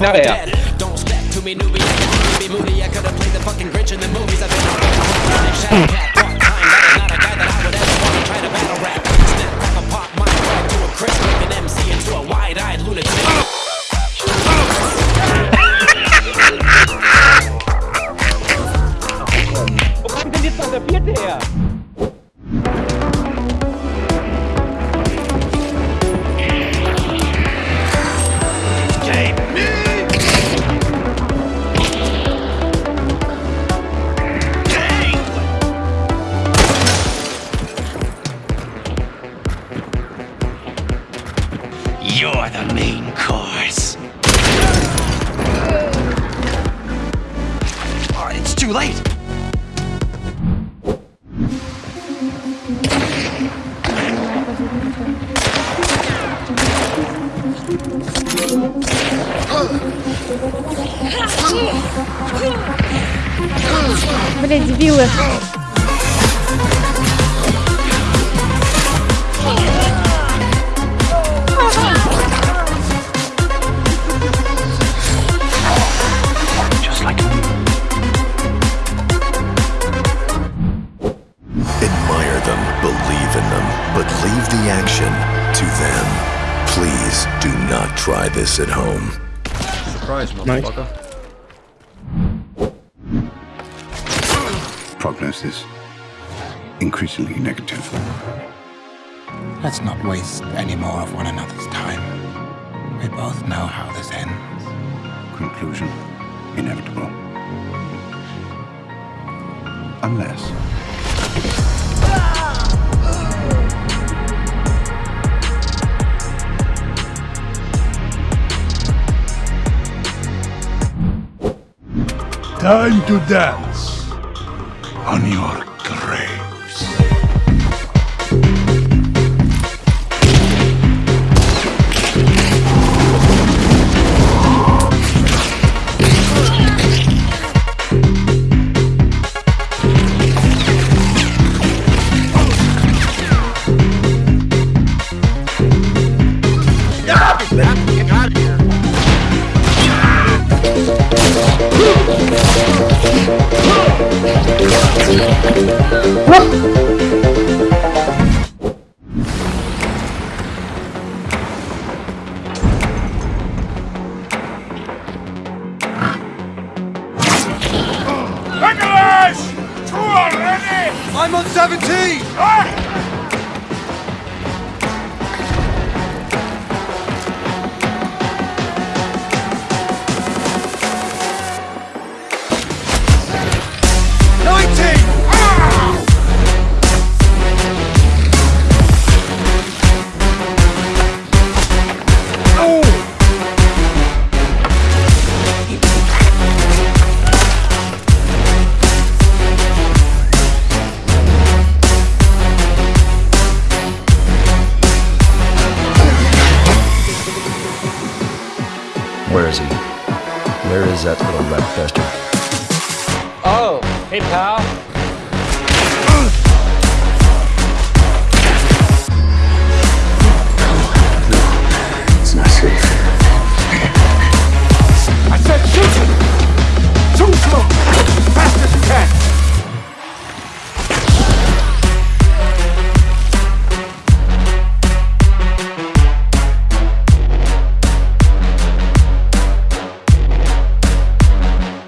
Not a guy that I would ever want to try to battle rap. Snap, crack a pop, my right to a crisp. Make an MC into a wide-eyed lunatic. Wo kommt denn jetzt noch der vierte her? the main course. Oh, it's too late. Блять, дебилы. Leave the action to them. Please do not try this at home. Surprise, motherfucker. prognosis increasingly negative. Let's not waste any more of one another's time. We both know how this ends. Conclusion inevitable. Unless. Time to dance on your graves. I'm on 17! Where is that little rat bastard? Oh, hey pal.